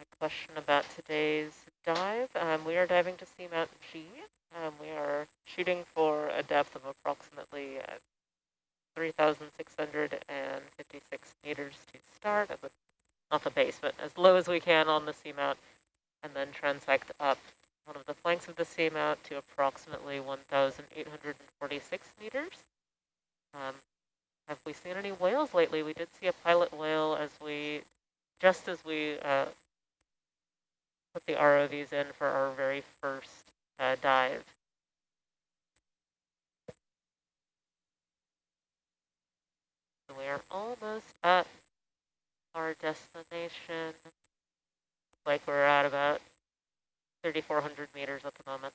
a question about today's dive. Um, we are diving to Seamount G. Um, we are shooting for a depth of approximately uh, 3,656 meters to start at the, not the base, but as low as we can on the seamount, and then transect up one of the flanks of the seamount to approximately 1,846 meters. Um, have we seen any whales lately? We did see a pilot whale as we, just as we uh, put the ROVs in for our very first uh, dive. we are almost at our destination. Like we're at about 3,400 meters at the moment.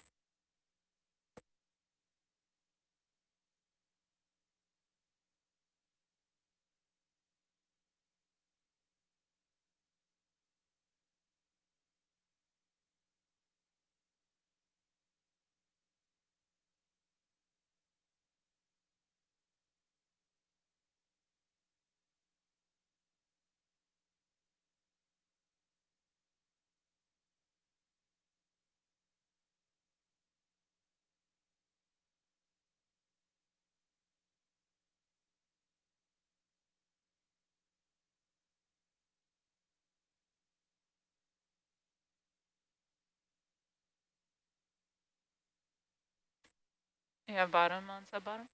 Yeah, bottom on sub bottom.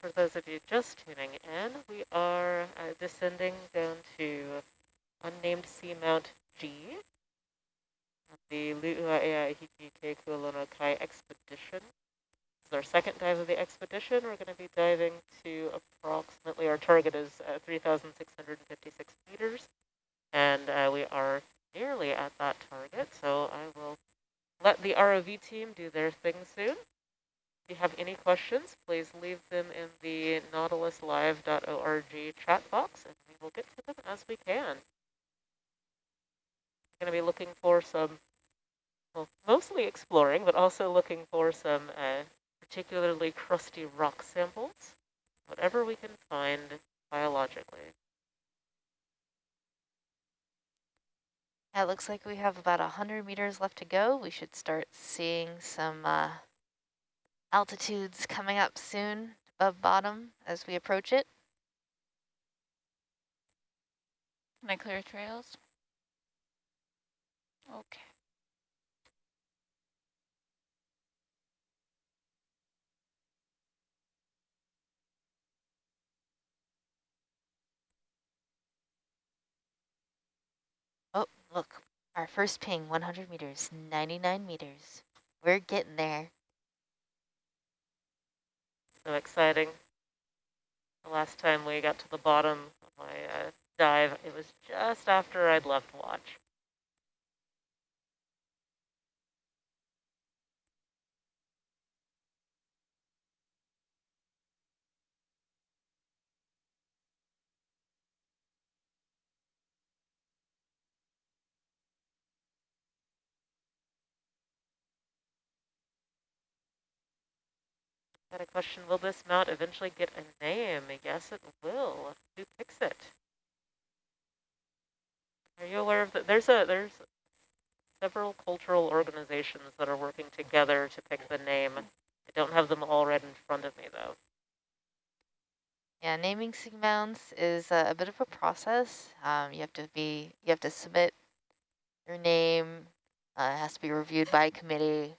For those of you just tuning in, we are uh, descending down to unnamed seamount G, the Lu'uaeahiki Kulona Kai expedition. This is our second dive of the expedition. We're going to be diving to approximately, our target is uh, 3,656 meters, and uh, we are nearly at that target, so I will let the ROV team do their thing soon. If you have any questions, please leave them in the nautiluslive.org chat box, and we will get to them as we can. We're going to be looking for some, well, mostly exploring, but also looking for some uh, particularly crusty rock samples, whatever we can find biologically. It looks like we have about 100 meters left to go. We should start seeing some uh, altitudes coming up soon above bottom as we approach it. Can I clear trails? Okay. Oh, look, our first ping, 100 meters, 99 meters. We're getting there. So exciting. The last time we got to the bottom of my uh, dive, it was just after I'd left watch. Got a question, will this mount eventually get a name? Yes, it will. Who picks it? Are you aware of that? There's a there's several cultural organizations that are working together to pick the name. I don't have them all right in front of me though. Yeah, naming seamounts is a, a bit of a process. Um, you have to be, you have to submit your name. Uh, it has to be reviewed by a committee.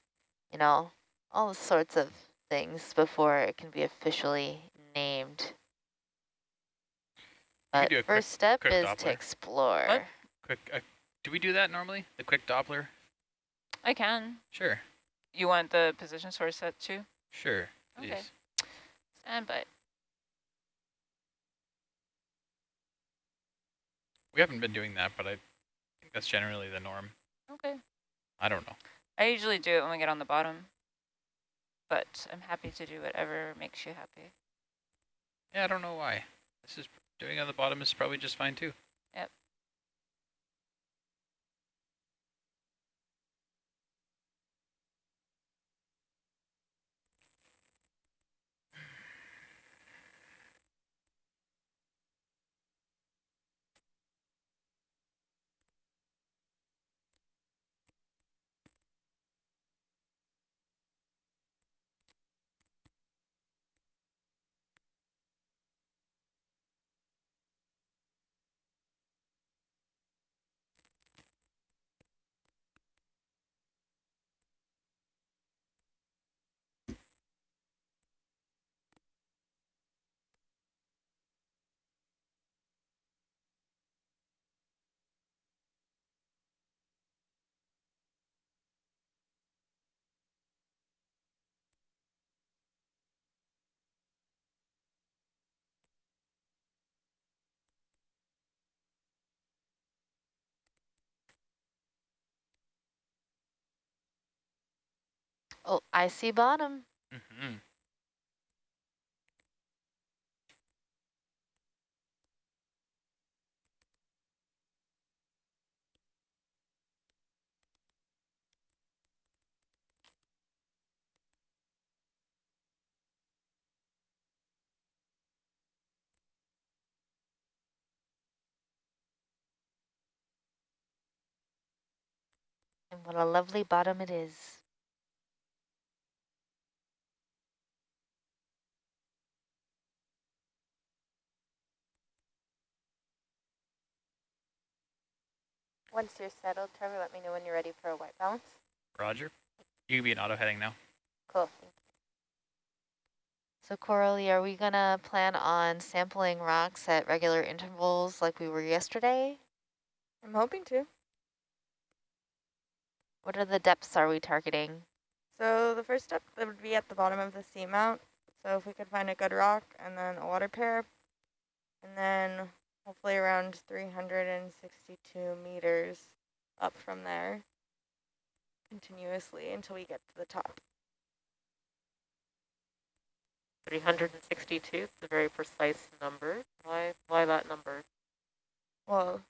You know, all sorts of things before it can be officially named. But do a quick- first step quick is Doppler. to explore. What? Quick, uh, do we do that normally? The quick Doppler? I can. Sure, You want the position source set too? sure, please. Okay. Stand by. We haven't been doing that, but I think that's generally the norm. Okay. I don't know. I usually do it when we get on the bottom, but I'm happy to do whatever makes you happy. Yeah, I don't know why. This is doing on the bottom is probably just fine too. Yep. Oh, I see bottom. Mm -hmm. And what a lovely bottom it is. Once you're settled, Trevor, let me know when you're ready for a white balance. Roger. You can be an auto heading now. Cool. So Coralie, are we gonna plan on sampling rocks at regular intervals like we were yesterday? I'm hoping to. What are the depths are we targeting? So the first step that would be at the bottom of the seamount. So if we could find a good rock and then a water pair, and then hopefully around 362 meters up from there continuously until we get to the top. 362, it's a very precise number. Why, why that number? Well,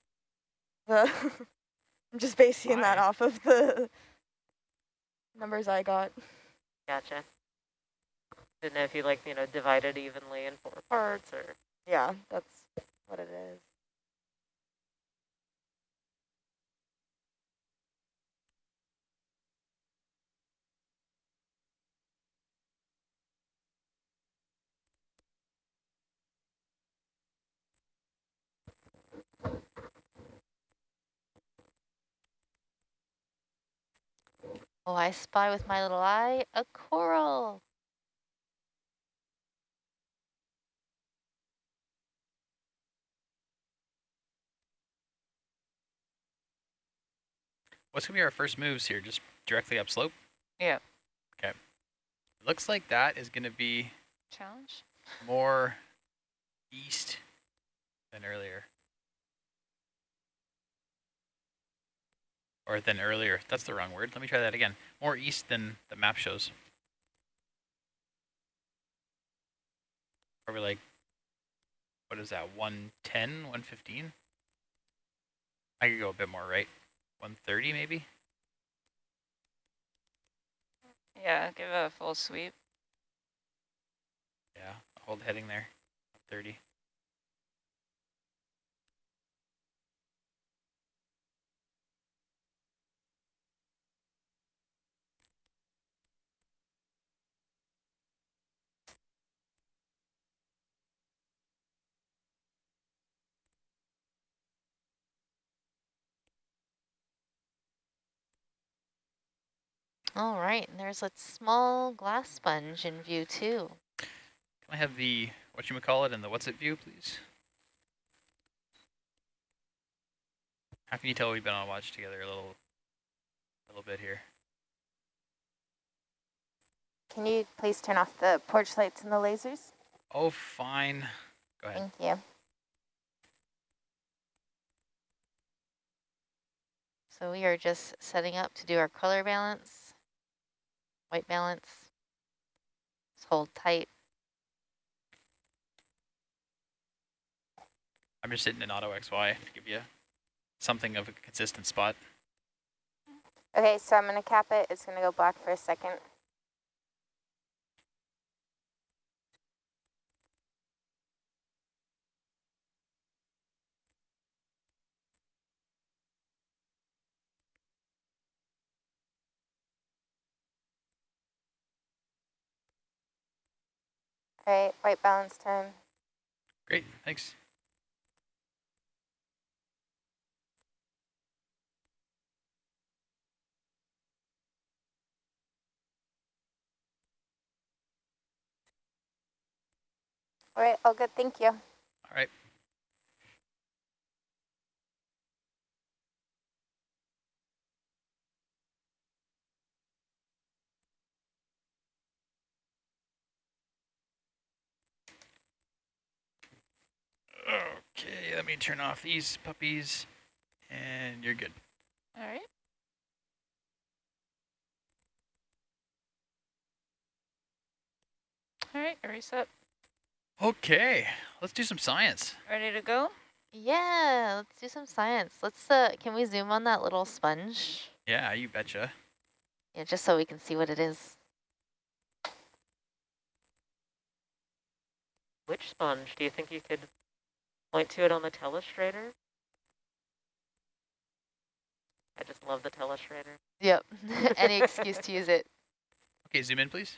the I'm just basing that off of the numbers I got. Gotcha. Didn't know if you like, you know, divide it evenly in four parts or, Yeah, that's what it is. Oh, I spy with my little eye a coral. What's gonna be our first moves here? Just directly upslope? Yeah. Okay. Looks like that is gonna be Challenge? more east than earlier. Or than earlier. That's the wrong word. Let me try that again. More east than the map shows. Probably like, what is that, 110, 115? I could go a bit more right. 130 maybe? Yeah, give it a full sweep. Yeah, hold heading there. 30. All right, and there's a small glass sponge in view too. Can I have the, what you call it, and the what's it view, please? How can you tell we've been on watch together a little, a little bit here? Can you please turn off the porch lights and the lasers? Oh, fine. Go ahead. Thank you. So we are just setting up to do our color balance, white balance. Just hold tight. I'm just sitting in auto XY to give you something of a consistent spot. Okay, so I'm going to cap it. It's going to go black for a second. Right, white balance time. Great, thanks. All right, all good. Thank you. All right. Okay, let me turn off these puppies, and you're good. All right. All right, reset. Okay, let's do some science. Ready to go? Yeah, let's do some science. Let's, uh, can we zoom on that little sponge? Yeah, you betcha. Yeah, just so we can see what it is. which sponge? Do you think you could point to it on the telestrator? I just love the telestrator. Yep, any excuse to use it. Okay, zoom in, please.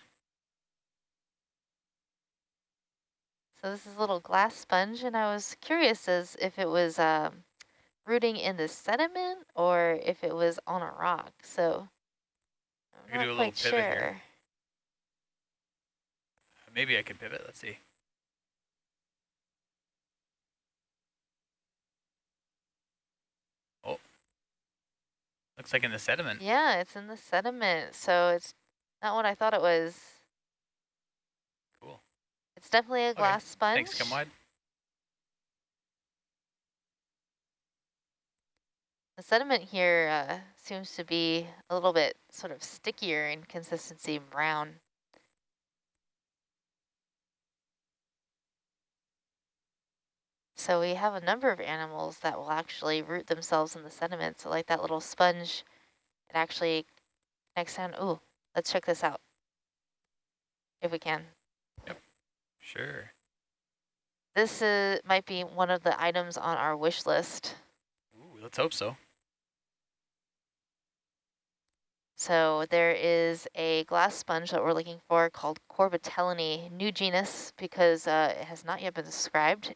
So this is a little glass sponge, and I was curious as if it was um, rooting in the sediment or if it was on a rock. So I could I'm do a not little quite pivot sure. here. Maybe I could pivot. Let's see. Looks like in the sediment. Yeah, it's in the sediment, so it's not what I thought it was. Cool. It's definitely a Okay, glass sponge. Thanks, come wide. The sediment here uh, seems to be a little bit sort of stickier in consistency, brown. So we have a number of animals that will actually root themselves in the sediment. So like that little sponge, it actually connects down. Ooh, let's check this out. If we can. Yep, sure. This is, might be one of the items on our wish list. Ooh, let's hope so. So there is a glass sponge that we're looking for called Corbitellinae, new genus because uh, it has not yet been described.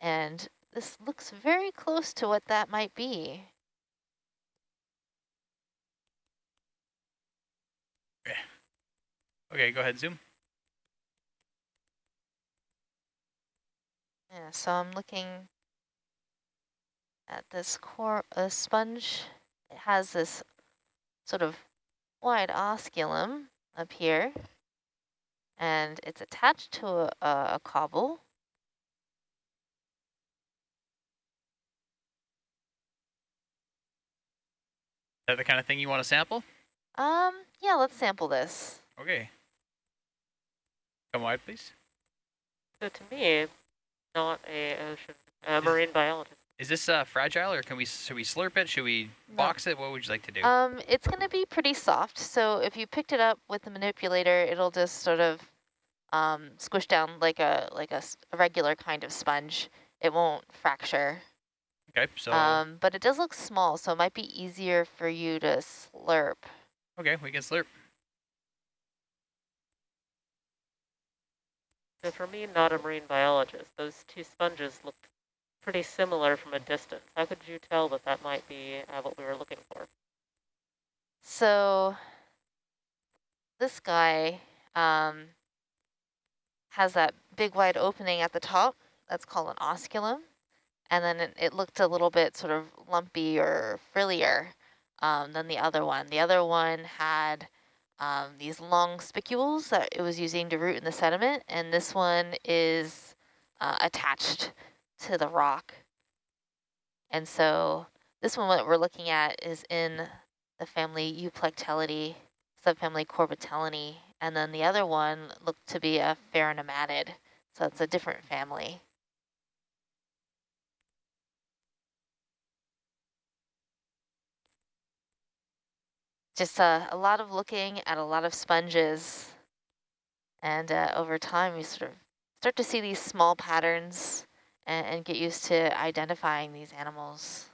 And this looks very close to what that might be. Okay, go ahead, zoom. Yeah, so I'm looking at this core uh, sponge. It has this sort of wide osculum up here, and it's attached to a, a, a cobble. That the kind of thing you want to sample? Um, yeah, let's sample this. Okay. Come wide, please. So to me, not a ocean, a Is- marine biologist. Is this uh, fragile, or can we should we slurp it? Should we No. box it? What would you like to do? Um, it's going to be pretty soft, so if you picked it up with the manipulator, it'll just sort of um, squish down like a like a regular kind of sponge. It won't fracture. Okay, so Um, but it does look small, so it might be easier for you to slurp. okay, we can slurp. So for me, not a marine biologist, those two sponges looked pretty similar from a distance. How could you tell that that might be uh, what we were looking for? So this guy um, has that big wide opening at the top. That's called an osculum. And then it, it looked a little bit sort of lumpy or frillier um, than the other one. The other one had um, these long spicules that it was using to root in the sediment. And this one is uh, attached to the rock. And so this one, what we're looking at is in the family Euplectellidae, subfamily Corbitellinae, and then the other one looked to be a Pheronematid, so it's a different family. Just uh, a lot of looking at a lot of sponges, and uh, over time you sort of start to see these small patterns and, and get used to identifying these animals.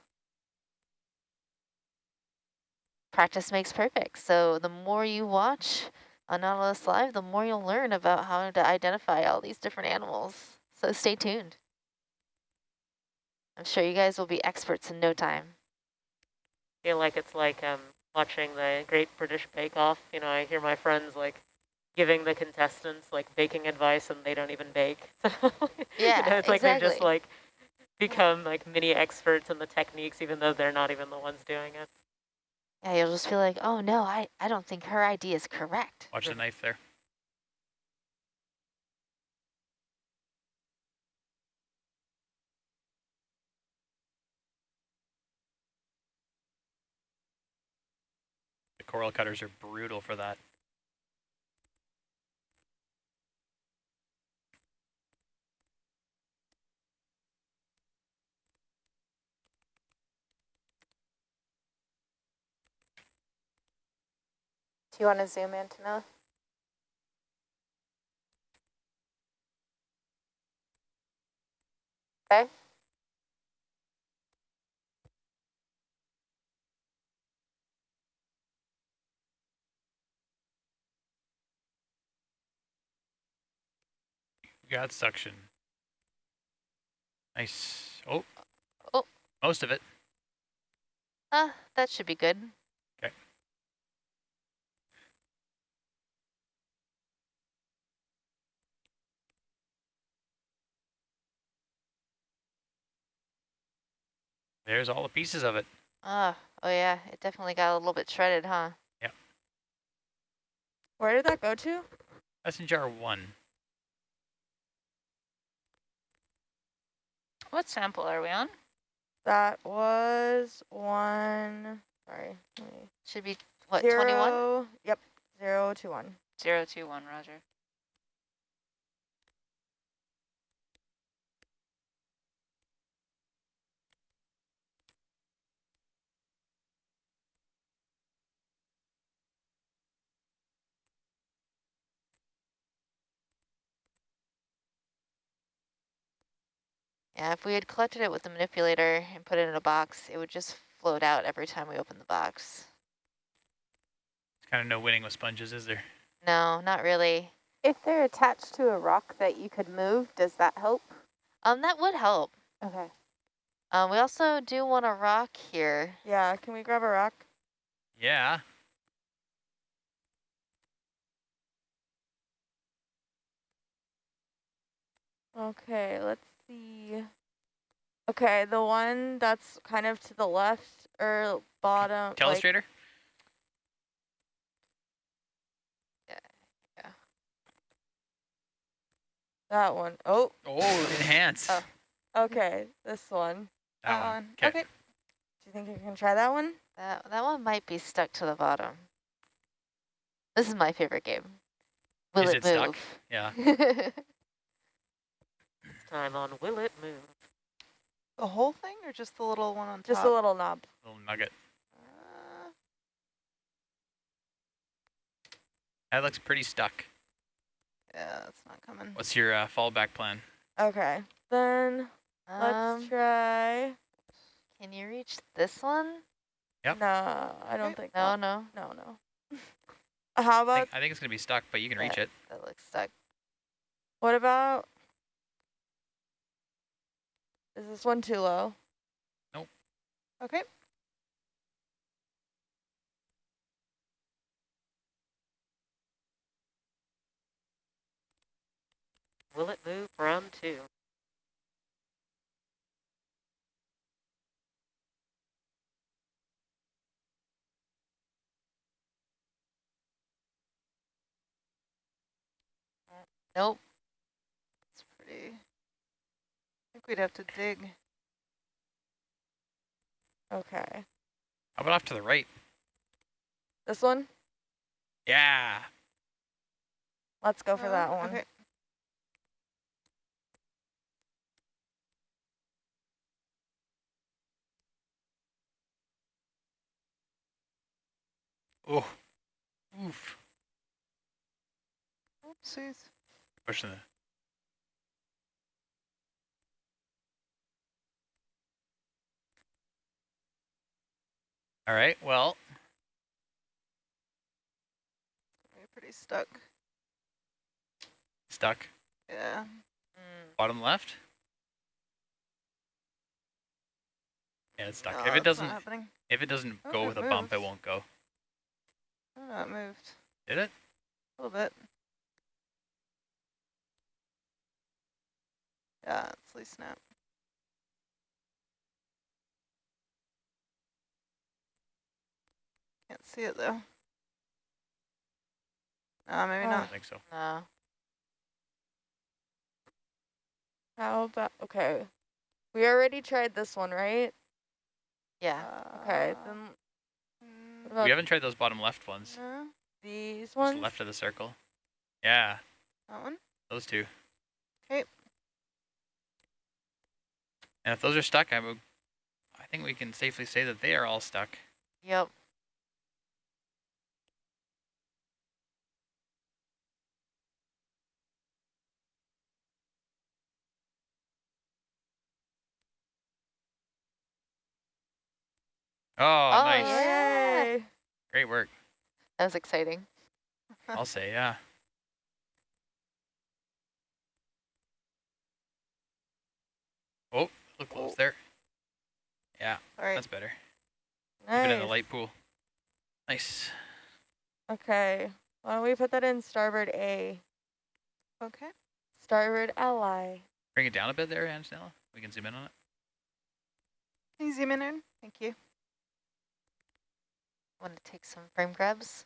practice makes perfect. So the more you watch on Nautilus Live, the more you'll learn about how to identify all these different animals. So stay tuned. I'm sure you guys will be experts in no time. feel like it's like um, watching the Great British Bake Off. You know, I hear my friends like giving the contestants like baking advice and they don't even bake. So, Yeah, you know, it's like they just like become like mini experts in the techniques even though they're not even the ones doing it. Yeah, you'll just feel like, oh no, I, I don't think her idea is correct. Watch the knife there. Coral cutters are brutal for that. Do you want to zoom in, Tana? Okay. We got suction. Nice. Oh. Oh. Most of it. Uh, that should be good. Okay. There's all the pieces of it. Oh, oh yeah, it definitely got a little bit shredded, huh? Yep. Where did that go to? Messenger 1. What sample are we on? That was one. Sorry. Should be, what, 21? zero- Yep. Zero to one. Zero two one, Roger. Yeah, if we had collected it with the manipulator and put it in a box, it would just float out every time we open the box. It's kind of no winning with sponges, is there? No, not really. If they're attached to a rock that you could move, does that help? Um, that would help. Okay. Um, we also do want a rock here. Yeah, can we grab a rock? Yeah. Okay, let's see. Okay, the one that's kind of to the left or bottom. like- Telestrator? that one. Oh, Oh, enhance. Oh. okay, this one. That That one. one. 'Kay. Okay. Do you think you can try that one? That that one might be stuck to the bottom. This is my favorite game. Will Is it, it stuck? move? Yeah. Time on Will It Move? The whole thing or just the little one on top? Just a little knob. Little nugget. Uh, That looks pretty stuck. yeah, that's not coming. What's your uh, fallback plan? Okay, then let's um, try. can you reach this one? Yep. No, I don't Okay. think. No, I'll- no, no, no. How I about think, I think it's going to be stuck, but you can reach it. that looks stuck. what about? Is this one too low? Nope. Okay. Will It Move? from two. Nope. It's pretty. I think we'd have to dig. Okay, How about off to the right? this one. Yeah. Let's go for Uh, that one. Okay. Oh. Oof. Oopsies. Pushing the. All right. Well, We're pretty stuck. stuck. Yeah. Mm, Bottom left. Yeah, it's stuck. No, if it doesn't, if it doesn't Oh, go it with a bump, it won't go. Oh, it moved Did it? a little bit. Yeah, it's least snap. Can't see it though. No, maybe Oh. I not. don't think so. no. How about? Okay, we already tried this one, right? Yeah. Okay, Uh, then mm, what about We haven't tried those bottom left ones. no, these Just ones? left of the circle. Yeah, that one. those two. 'Kay. And if those are stuck, I would. I think we can safely say that they are all stuck. Yep. Oh, Oh, nice. yeah. Yay! Great work. That was exciting. I'll say, yeah. Oh, look close Oh. there. Yeah, All right. that's better. Keep it in the light pool. Nice. Okay, why don't we put that in starboard A, Okay. starboard ally. Bring it down a bit there, Anjanella. We can zoom in on it. Can you zoom in? Aaron? Thank you. Want to take some frame grabs?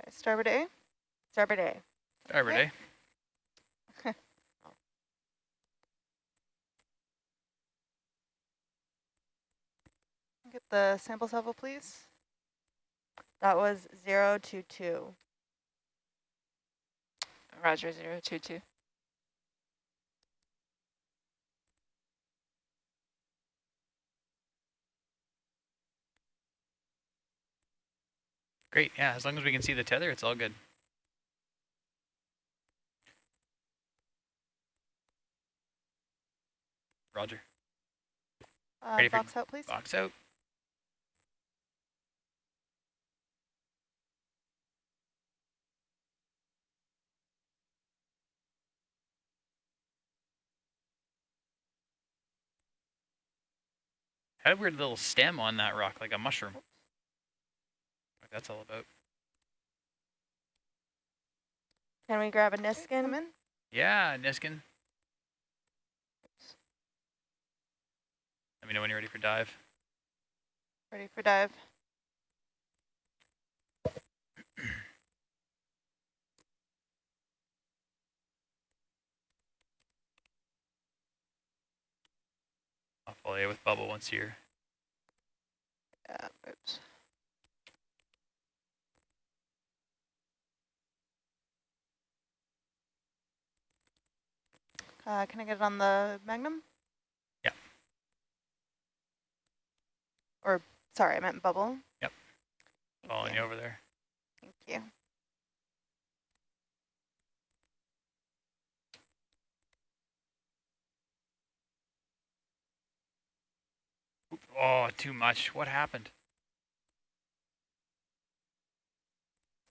Okay, starboard A. Starboard A. Every Okay. day. Get the sample level, please. That was zero two two. Roger, zero two two. Great, yeah, as long as we can see the tether, it's all good. Roger. Uh, Ready box out, please. Box out. Had a weird little stem on that rock, like a mushroom. What that's all about. Can we grab a Come Niskin? in. Yeah, Niskin. Let me know when you're ready for dive. Ready for dive. I'll follow you with bubble once you're Yeah, oops. Uh, can I get it on the Magnum? Yeah. Or, sorry, I meant bubble. Yep. Thank following you. you over there. Thank you. Oh, too much. What happened?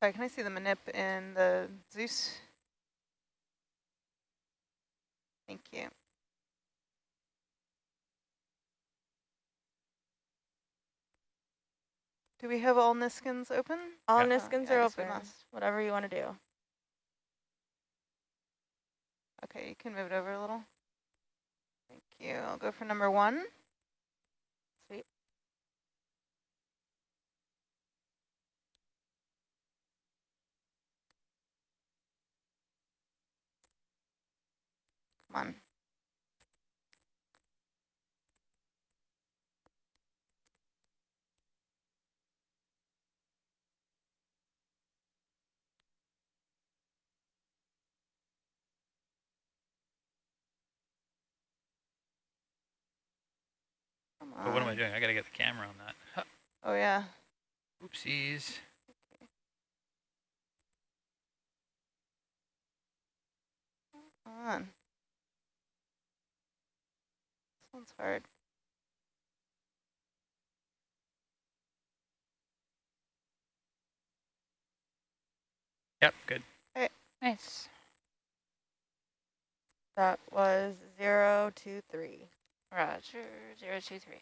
Sorry, can I see the manip in the Zeus? Thank you. Do we have all Niskins open? All Yeah. Niskins Oh, I are open. must. Whatever you want to do. Okay, you can move it over a little. Thank you. I'll go for number one. Come on. But what am I doing? I gotta get the camera on that. Huh. Oh, yeah. Oopsies. Come on. One's hard. Yep, good. Nice. That was zero, two, three. Roger, zero two three.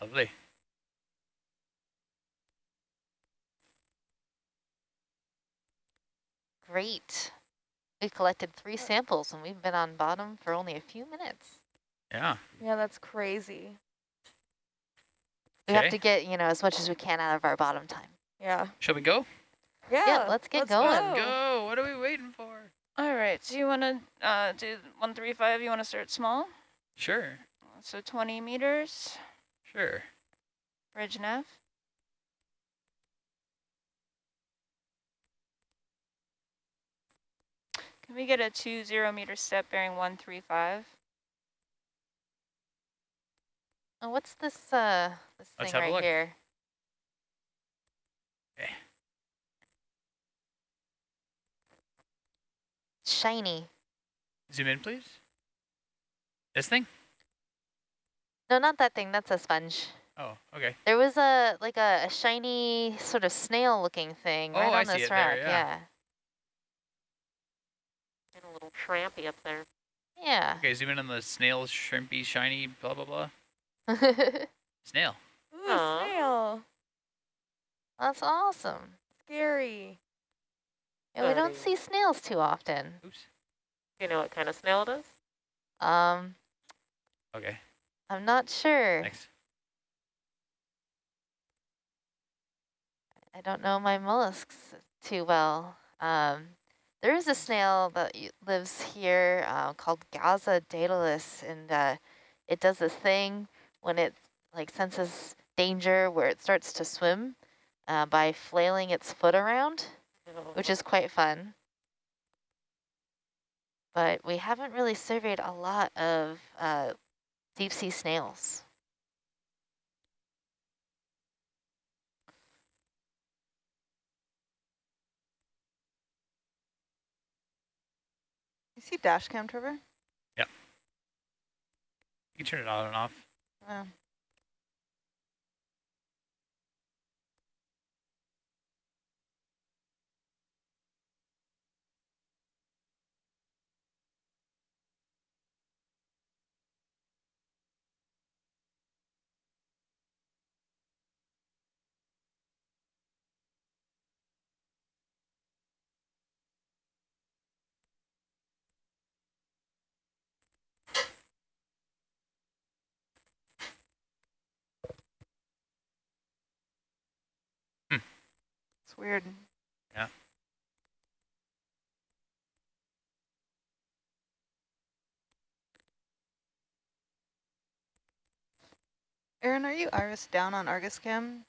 Lovely. Great. We collected three samples and we've been on bottom for only a few minutes. Yeah. Yeah, that's crazy. We have to get, you know, as much as we can out of our bottom time. Yeah. Shall we go? Yeah. yeah let's get going. Go. Go. What are we waiting for? All right, do you want to uh, do 135? You want to start small? Sure. So 20 meters, Sure. bridge nav. Can we get a two zero meter step bearing 135? Oh, what's this, uh, this Let's thing right here? Okay. Shiny. Zoom in, please. This thing? No, not that thing. That's a sponge. Oh, okay. There was a, like a, a shiny sort of snail looking thing Oh, right I on see this it there, rock. yeah. And a little trampy up there. Yeah. Okay, zoom in on the snail, shrimpy, shiny, blah, blah, blah. Snail. Ooh, Aw. snail. That's awesome. Scary. Yeah, we don't see snails too often. Oops. You know what kind of snail it is? Um, Okay, I'm not sure. thanks. I don't know my mollusks too well. Um, there is a snail that lives here uh, called Gaza datalis, and uh, it does this thing when it like senses danger where it starts to swim uh, by flailing its foot around, which is quite fun. But we haven't really surveyed a lot of uh, deep sea snails. You see dash cam, Trevor? Yeah. You can turn it on and off. Oh. It's weird. Yeah. Aaron, are you iris down on Argus cam?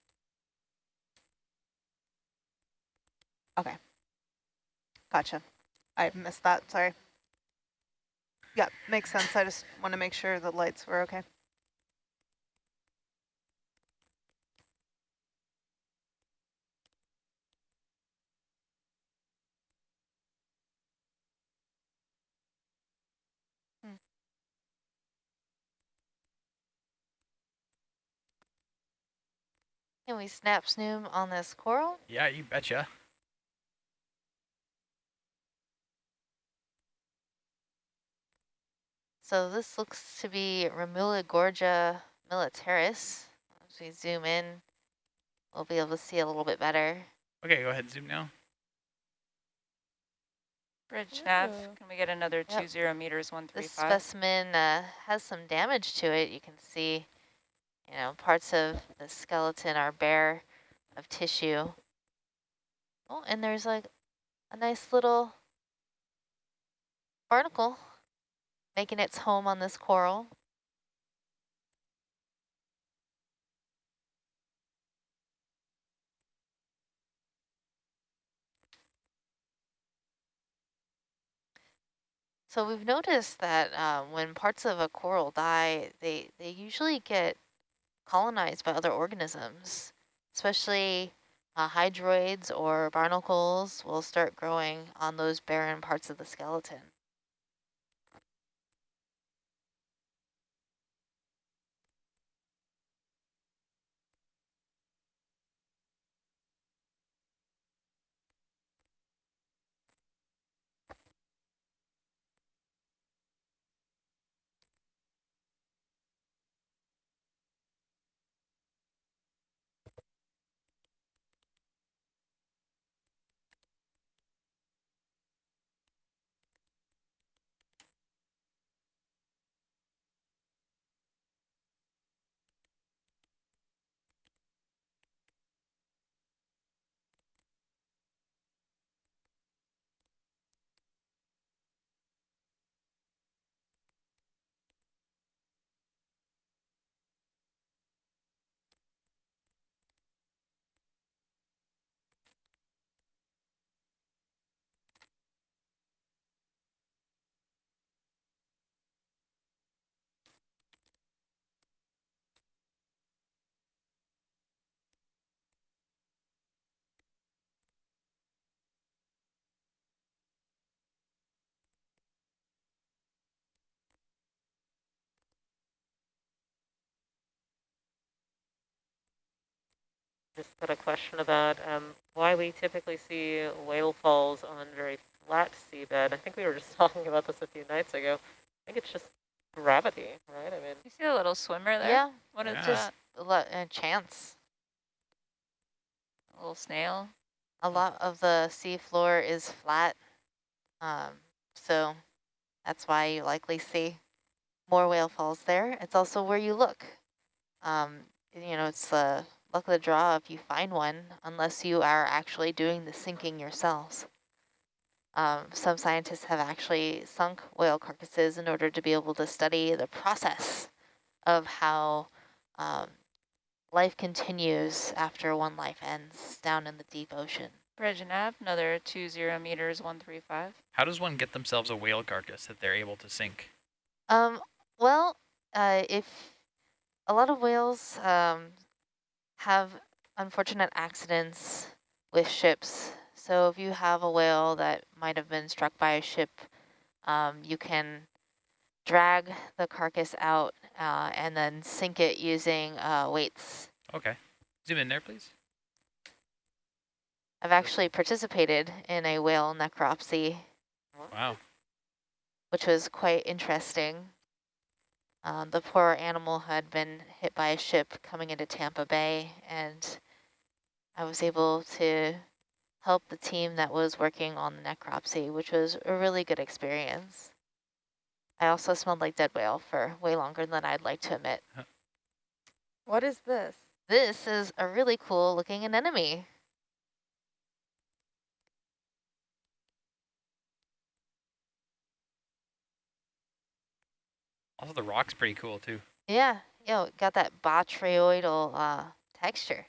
Okay. Gotcha. I missed that, sorry. Yeah, makes sense. I just want to make sure the lights were okay. Can we snap snoom on this coral? Yeah, you betcha. So this looks to be Remula gorgia militaris. As we zoom in, we'll be able to see a little bit better. Okay, go ahead, zoom now. Bridge nav, can we get another Yep. two zero meters, one three This five? specimen uh, has some damage to it. You can see, you know, parts of the skeleton are bare of tissue. Oh, and there's like a nice little barnacle making its home on this coral. So we've noticed that uh, when parts of a coral die, they, they usually get colonized by other organisms, especially uh, hydroids or barnacles will start growing on those barren parts of the skeleton. Just got a question about um, why we typically see whale falls on very flat seabed. I think we were just talking about this a few nights ago. I think it's just gravity, right? I mean, You see a little swimmer there? Yeah, What is Yeah. just that? a chance. A little snail? A lot of the sea floor is flat, um, so that's why you likely see more whale falls there. It's also where you look. Um, you know, it's the luck of the draw if you find one, unless you are actually doing the sinking yourselves. Um, some scientists have actually sunk whale carcasses in order to be able to study the process of how um, life continues after one life ends down in the deep ocean. Bridge and nav, another two zero meters, one three five. How does one get themselves a whale carcass that they're able to sink? Um, well, uh, if a lot of whales um, have unfortunate accidents with ships, so if you have a whale that might have been struck by a ship, um, you can drag the carcass out uh, and then sink it using uh, weights. Okay. Zoom in there, please. I've actually participated in a whale necropsy, Wow. which was quite interesting. Um, the poor animal had been hit by a ship coming into Tampa Bay, and I was able to help the team that was working on the necropsy, which was a really good experience. I also smelled like dead whale for way longer than I'd like to admit. What is this? This is a really cool looking anemone. Also, the rock's pretty cool too. Yeah, yo, got that botryoidal uh, texture.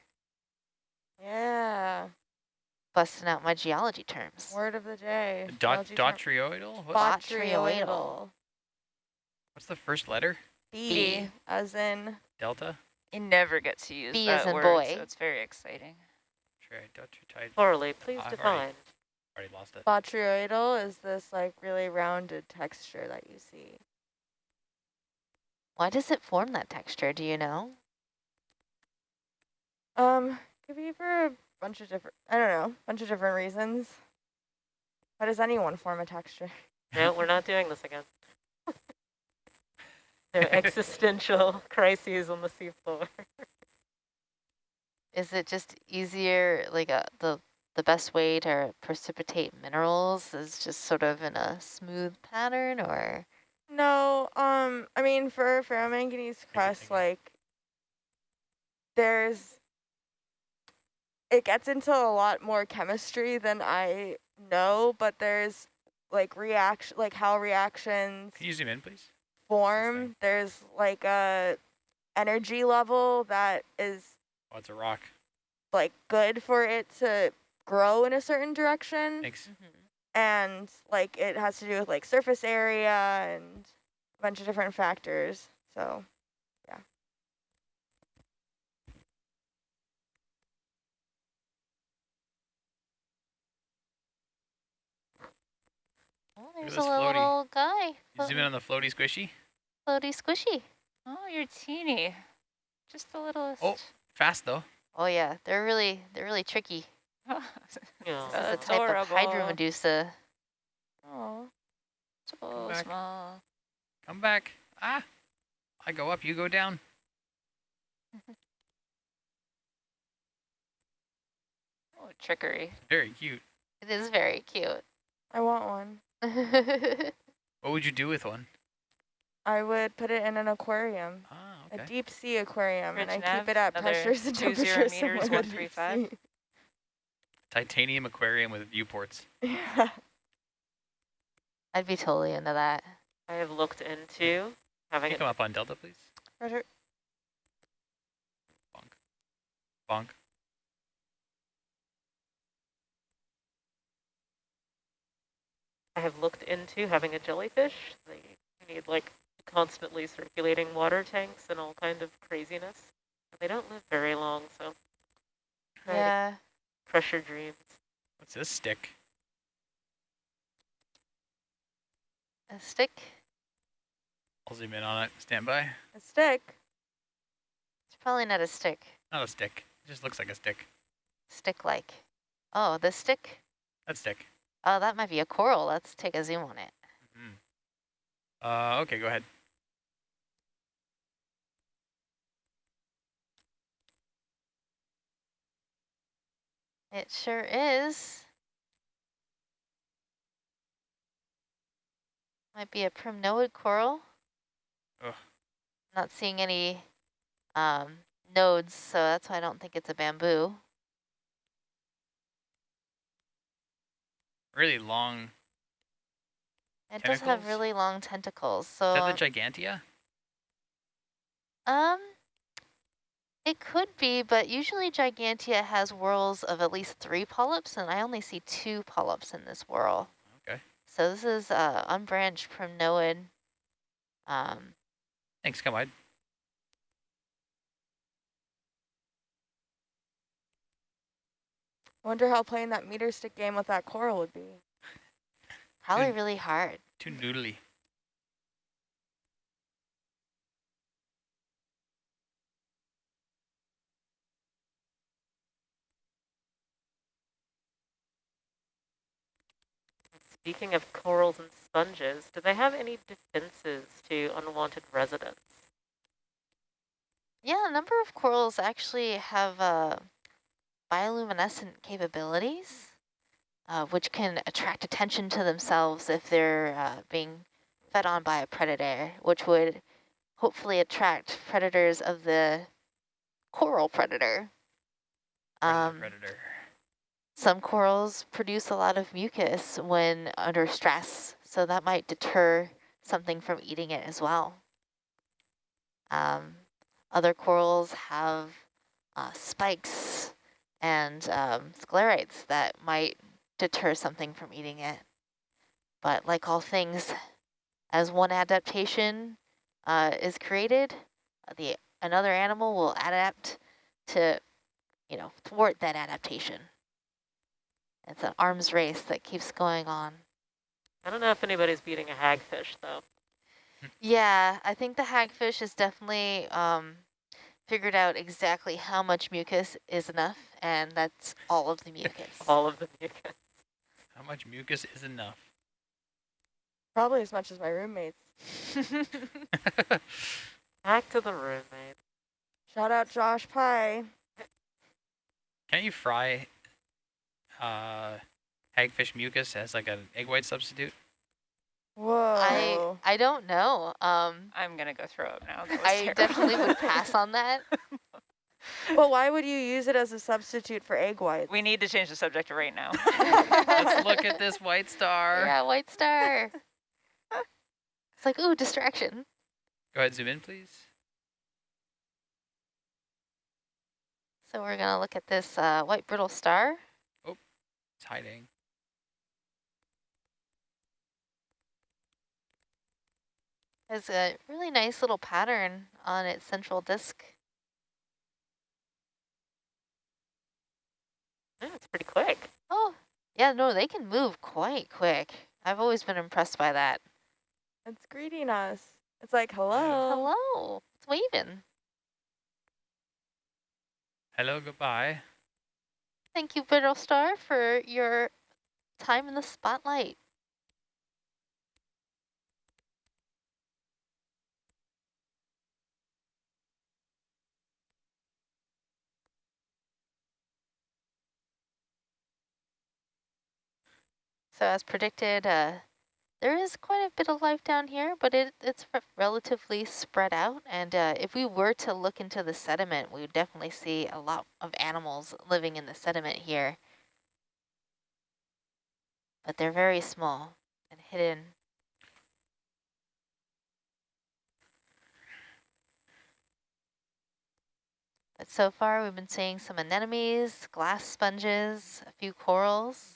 Yeah. Busting out my geology terms. Word of the day. Dot Biology term- Botryoidal. what's the first letter? B, B. as in Delta? You never get to use B that as in word, boy. so it's very exciting. Tridotrite. Plurally, please I've define. already- Already lost it. botryoidal is this like really rounded texture that you see. Why does it form that texture? Do you know? Um, could be for a bunch of different, I don't know, a bunch of different reasons. How does anyone form a texture? No, we're not doing this again. there are existential crises on the seafloor. Is it just easier, like uh, the the best way to precipitate minerals is just sort of in a smooth pattern, or No, um, I mean, for ferromanganese crust, like, there's, it gets into a lot more chemistry than I know, but there's, like, reaction, like, how reactions Can you zoom in, please? form. There's, like, a energy level that is, Oh, it's a rock. like, good for it to grow in a certain direction. Thanks. And like it has to do with like surface area and a bunch of different factors. So yeah. oh, there's a little, floaty. little guy, You zoom in on the floaty squishy. floaty squishy. Oh, you're teeny. Just the littlest. Oh. Fast though. Oh yeah, they're really they're really tricky. Yeah. This is a type of hydra medusa. oh, So back. small. Come back. Ah. I go up, you go down. Oh, trickery. Very cute. It is very cute. I want one. What would you do with one? I would put it in an aquarium, Ah, okay. a deep sea aquarium, and I Rich keep it at pressures and two zero temperatures meters, 135. Deep sea. Titanium aquarium with viewports. Yeah. I'd be totally into that. I have looked into Can having you come up on Delta, please? Roger. Bonk. I have looked into having a jellyfish. They need like constantly circulating water tanks and all kind of craziness. They don't live very long, so Yeah. Your dreams. What's this stick? A stick. I'll zoom in on it. Stand by. A stick. It's probably not a stick. Not a stick. It just looks like a stick. Stick-like. Oh, this stick? That stick. Oh, that might be a coral. Let's take a zoom on it. Mm. Uh, okay, go ahead. It sure is. Might be a primnoid coral. Ugh. Not seeing any um, nodes, so that's why I don't think it's a bamboo. Really long. It does have really long tentacles, So Is that the Gigantea? um, It could be, but usually Gigantea has whorls of at least three polyps, and I only see two polyps in this whorl. Okay. So this is uh, unbranched primnoid. Um, Thanks, come on. Wonder how playing that meter stick game with that coral would be. probably Good. really hard. Too noodly. Speaking of corals and sponges, do they have any defenses to unwanted residents? Yeah, a number of corals actually have uh, bioluminescent capabilities, uh, which can attract attention to themselves if they're uh, being fed on by a predator, which would hopefully attract predators of the coral predator. Predator, Um, predator. Some corals produce a lot of mucus when under stress, so that might deter something from eating it as well. Um, other corals have uh, spikes and um, sclerites that might deter something from eating it. But like all things, as one adaptation uh, is created, the another animal will adapt to, you know, thwart that adaptation. It's an arms race that keeps going on. I don't know if anybody's beating a hagfish, though. Yeah, I think the hagfish has definitely um, figured out exactly how much mucus is enough, and that's all of the mucus. All of the mucus. How much mucus is enough? Probably as much as my roommates. Back to the roommate. Shout out Josh Pye. Can't you fry uh, hagfish mucus as like an egg white substitute? Whoa. I I don't know. Um, I'm gonna go throw up now. That was I terrible. definitely would pass on that. but why would you use it as a substitute for egg whites? We need to change the subject right now. Let's look at this white star. Yeah, white star. it's like ooh, distraction. Go ahead, zoom in, please. So we're gonna look at this uh, white brittle star. It's hiding. Has a really nice little pattern on its central disk. Yeah, mm, it's pretty quick. Oh, yeah, no, they can move quite quick. I've always been impressed by that. It's greeting us. It's like, hello. Hello, it's waving. Hello, goodbye. Thank you, Brittle Star, for your time in the spotlight. So as predicted, uh, there is quite a bit of life down here, but it, it's relatively spread out. And uh, if we were to look into the sediment, we would definitely see a lot of animals living in the sediment here. But they're very small and hidden. But so far we've been seeing some anemones, glass sponges, a few corals,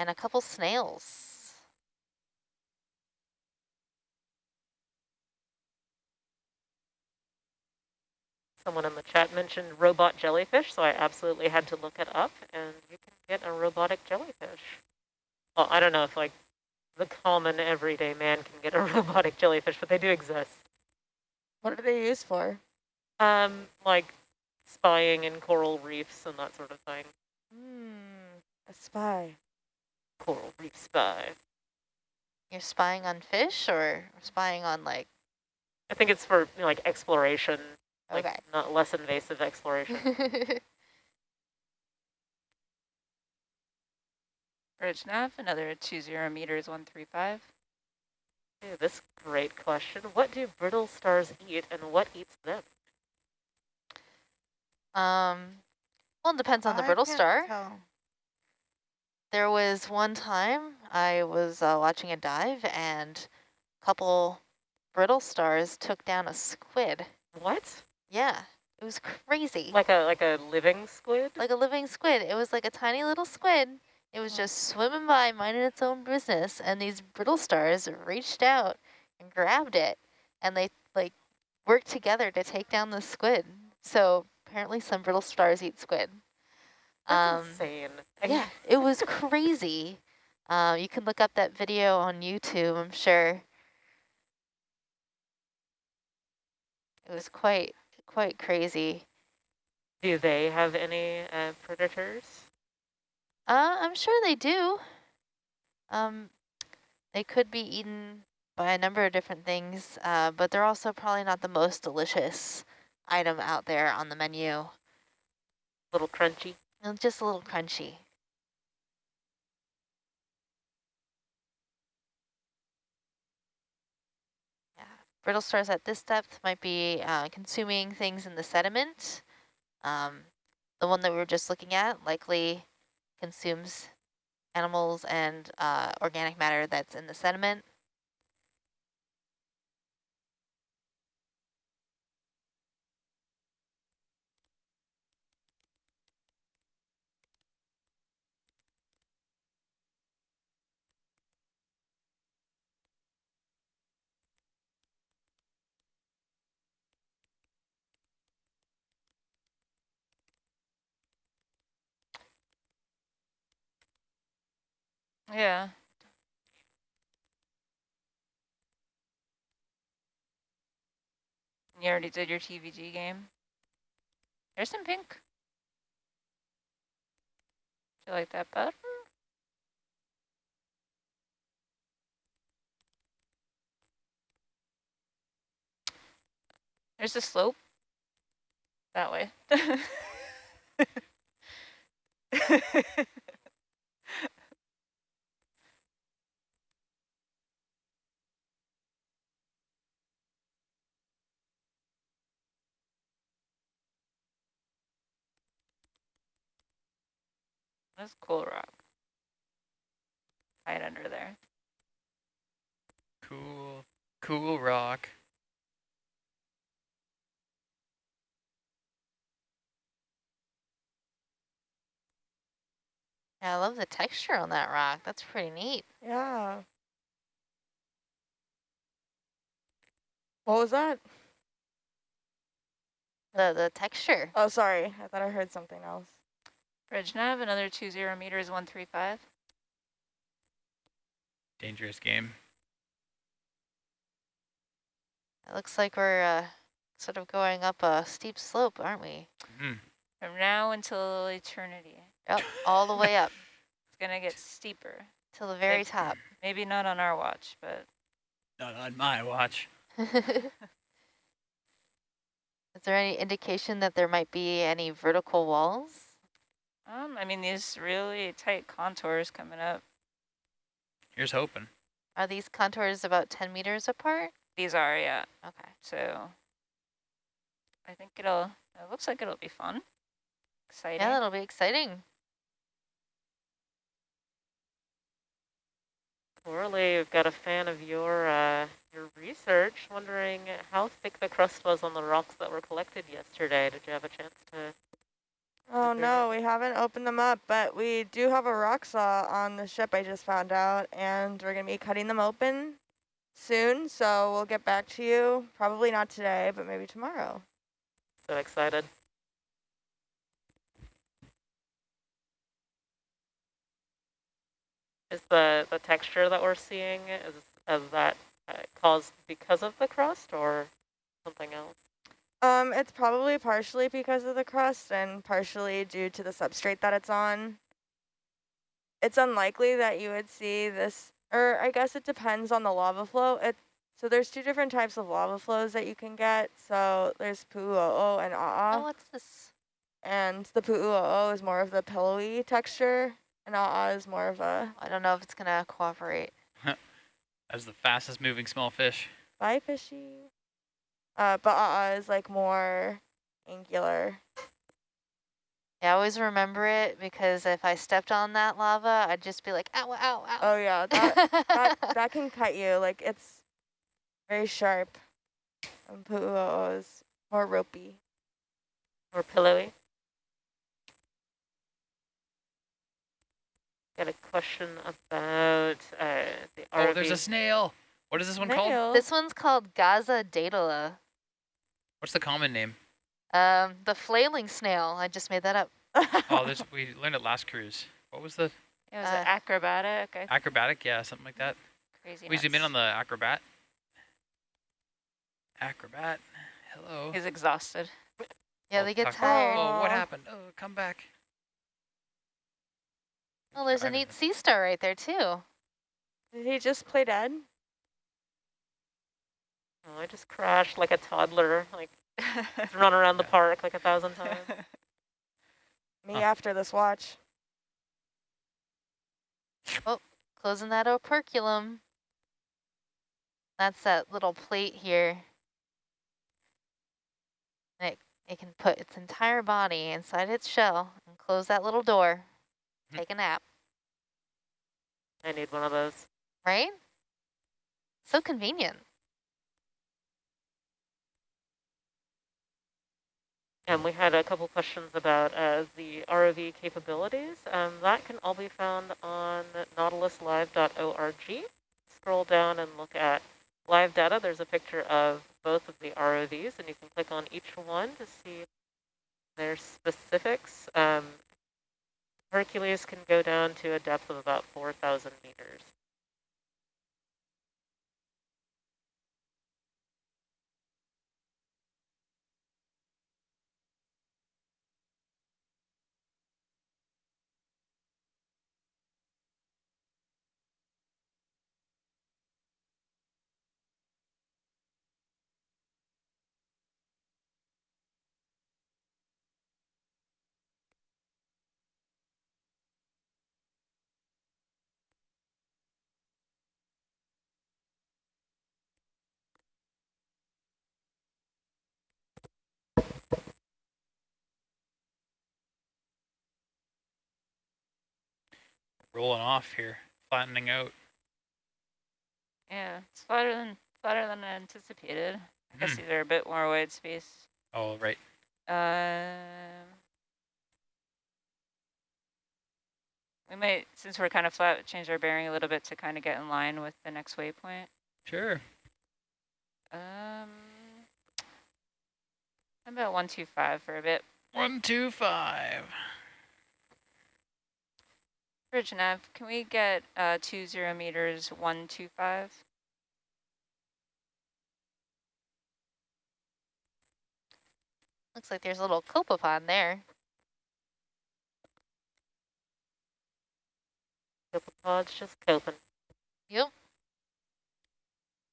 and a couple snails. Someone in the chat mentioned robot jellyfish, so I absolutely had to look it up, and you can get a robotic jellyfish. Well, I don't know if like the common everyday man can get a robotic jellyfish, but they do exist. What are they used for? Um, like spying in coral reefs and that sort of thing. Hmm, a spy. Coral reef spy. You're spying on fish or spying on like, I think it's for you know, like exploration, like not less invasive exploration. Bridge nav, another two zero meters, one three five. Ooh, this great question. What do brittle stars eat and what eats them? um, well, it depends on the I brittle star. tell. There was one time I was uh, watching a dive and a couple brittle stars took down a squid. What? Yeah, it was crazy. Like a like a living squid? like a living squid. It was like a tiny little squid. It was just swimming by, minding its own business, and these brittle stars reached out and grabbed it, and they like worked together to take down the squid. So apparently, some brittle stars eat squid. That's Um, insane. yeah, it was crazy. Uh, you can look up that video on YouTube. I'm sure. It was quite quite crazy. Do they have any uh, predators? Uh, I'm sure they do. Um, they could be eaten by a number of different things, uh, but they're also probably not the most delicious item out there on the menu. A little crunchy. And just a little crunchy. Yeah, brittle stars at this depth might be uh, consuming things in the sediment. Um, the one that we were just looking at likely consumes animals and uh, organic matter that's in the sediment. Yeah. You already did your TVG game? There's some pink. Do you like that better? There's a slope. That way. That's cool rock. Hide under there. Cool, cool rock. Yeah, I love the texture on that rock. That's pretty neat. Yeah. What was that? The the texture. Oh, sorry. I thought I heard something else. Bridge nav, another two zero meters, 135. Dangerous game. It looks like we're uh, sort of going up a steep slope, aren't we? Mm. From now until eternity. Yep, all the way up It's going to get steeper. till the very Thanks. top. Maybe not on our watch, but Not on my watch. Is there any indication that there might be any vertical walls? Um, I mean, these really tight contours coming up. Here's hoping. Are these contours about 10 meters apart? These are, yeah. Okay. So I think it'll, it looks like it'll be fun. Exciting. Yeah, that'll be exciting. Coralie, we've got a fan of your uh, your research, wondering how thick the crust was on the rocks that were collected yesterday. Did you have a chance to? Oh no, we haven't opened them up, but we do have a rock saw on the ship I just found out, and we're going to be cutting them open soon, so we'll get back to you. Probably not today, but maybe tomorrow. So excited. Is the the texture that we're seeing is is that uh, caused because of the crust or something else? Um, it's probably partially because of the crust and partially due to the substrate that it's on. It's unlikely that you would see this, or I guess it depends on the lava flow. It so there's two different types of lava flows that you can get. So there's pāhoehoe and oh, what's this? and the pāhoehoe is more of the pillowy texture, and a'a is more of a I don't know if it's going to cooperate. As the fastest moving small fish. bye fishy. Uh, but a'a is like more angular. Yeah, I always remember it because if I stepped on that lava, I'd just be like, ow, ow, ow. Oh yeah, that that that can cut you. Like it's very sharp. And pāhoehoe is More ropey. More pillowy. Got a question about uh, the ROV. Oh, there's a snail. What is this one called? This one's called Gaza daedala. What's the common name? Um, the flailing snail. I just made that up. Oh, this we learned it last cruise. What was the It was Uh, acrobatic. I acrobatic? Yeah, something like that. crazy. We zoom in on the acrobat. Acrobat. Hello. He's exhausted. Yeah, Oh, they get tired. Oh, what happened? Oh, come back. Oh, there's a neat sea star right there too. Did he just play dead? Oh, I just crashed like a toddler, like run around the park like a thousand times. Me Huh. after this watch. Oh, closing that operculum. That's that little plate here. It, it can put its entire body inside its shell and close that little door. Hmm. Take a nap, I need one of those. right? So convenient. And we had a couple questions about uh, the ROV capabilities. Um, that can all be found on nautiluslive.org. Scroll down and look at live data. There's a picture of both of the ROVs, and you can click on each one to see their specifics. Um, Hercules can go down to a depth of about 4,000 meters. Rolling off here, flattening out. yeah, it's flatter than flatter than I anticipated. I guess Hmm. these are a bit more wide space. Oh, right. Um, we might, since we're kind of flat, change our bearing a little bit to kind of get in line with the next waypoint. Sure. Um, about one two five for a bit. One, two, five. Bridge nav, can we get uh two zero meters one two five? Looks like there's a little copepod there. Copepod's just coping. Yep.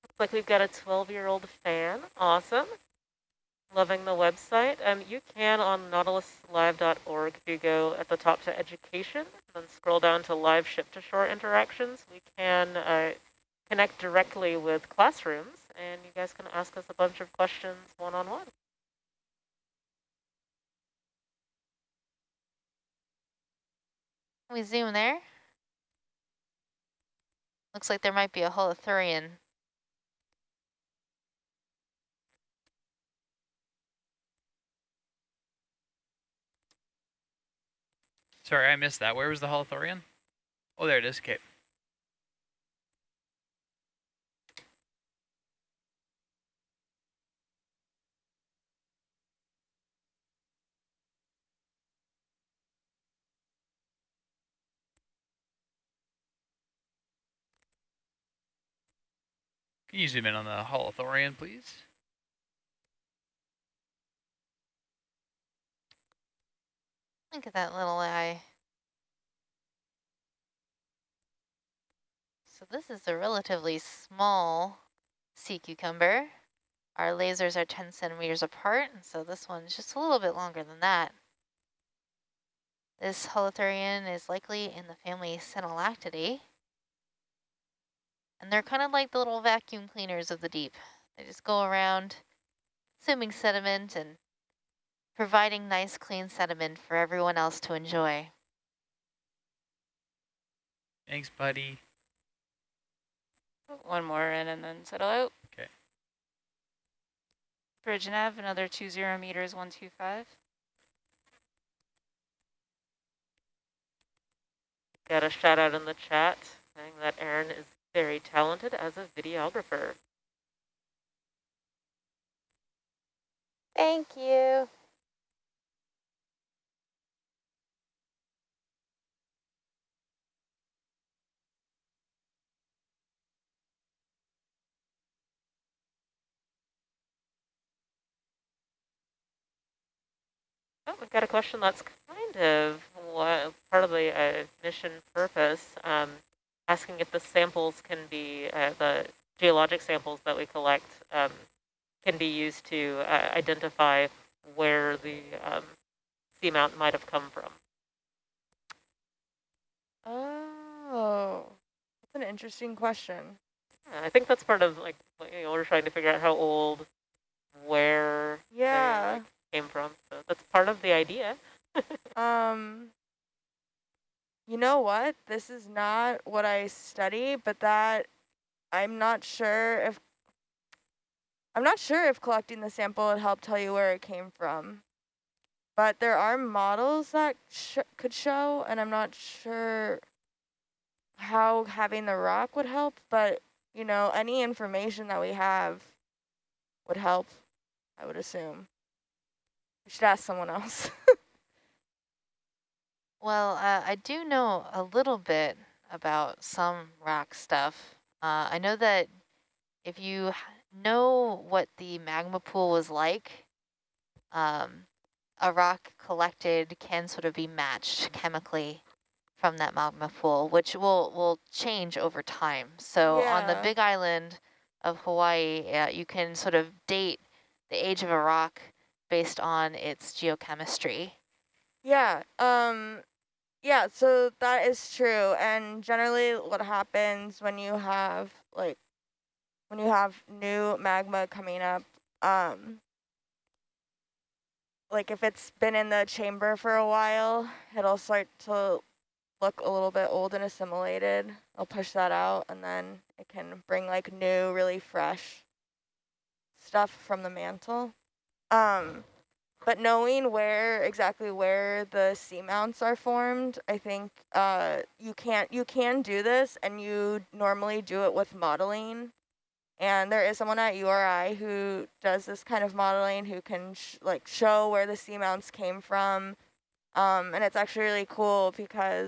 Looks like we've got a 12-year-old fan. Awesome. Loving the website. Um, you can on nautiluslive.org if you go at the top to education, then scroll down to live ship-to-shore interactions. We can uh, connect directly with classrooms, and you guys can ask us a bunch of questions one-on-one. Can we zoom there? Looks like there might be a holothurian. Sorry, I missed that. Where was the Holothurian? Oh, there it is. Okay. Can you zoom in on the Holothurian, please? Look at that little eye. So this is a relatively small sea cucumber. Our lasers are 10 centimeters apart, and so this one's just a little bit longer than that. This holothurian is likely in the family Synallactidae. And they're kind of like the little vacuum cleaners of the deep. They just go around consuming sediment and providing nice clean sediment for everyone else to enjoy. Thanks, buddy. Put one more in and then settle out. Bridge nav, another two zero meters, one two five. Got a shout out in the chat saying that Aaron is very talented as a videographer. Thank you. Oh, we've got a question that's kind of what, part of the uh, mission purpose, um, asking if the samples can be, uh, the geologic samples that we collect um, can be used to uh, identify where the um, seamount might have come from. Oh, that's an interesting question. Yeah, I think that's part of like, you know, we're trying to figure out how old, where they, Yeah. like, came from. That's part of the idea. Um, you know what? This is not what I study, but that I'm not sure if I'm not sure if collecting the sample would help tell you where it came from. But there are models that sh could show, and I'm not sure how having the rock would help, but you know, any information that we have would help, I would assume. We should ask someone else. Well, uh, I do know a little bit about some rock stuff. Uh, I know that if you know what the magma pool was like, um, a rock collected can sort of be matched chemically from that magma pool, which will, will change over time. So on the big island of Hawaii, uh, you can sort of date the age of a rock based on its geochemistry. Yeah, um, yeah, so that is true. And generally what happens when you have like when you have new magma coming up, um like if it's been in the chamber for a while, it'll start to look a little bit old and assimilated. I'll push that out and then it can bring like new, really fresh stuff from the mantle. Um but knowing where exactly where the seamounts are formed, I think uh, you can't you can do this, and you normally do it with modeling. And there is someone at URI who does this kind of modeling, who can sh like show where the seamounts came from. Um, and it's actually really cool because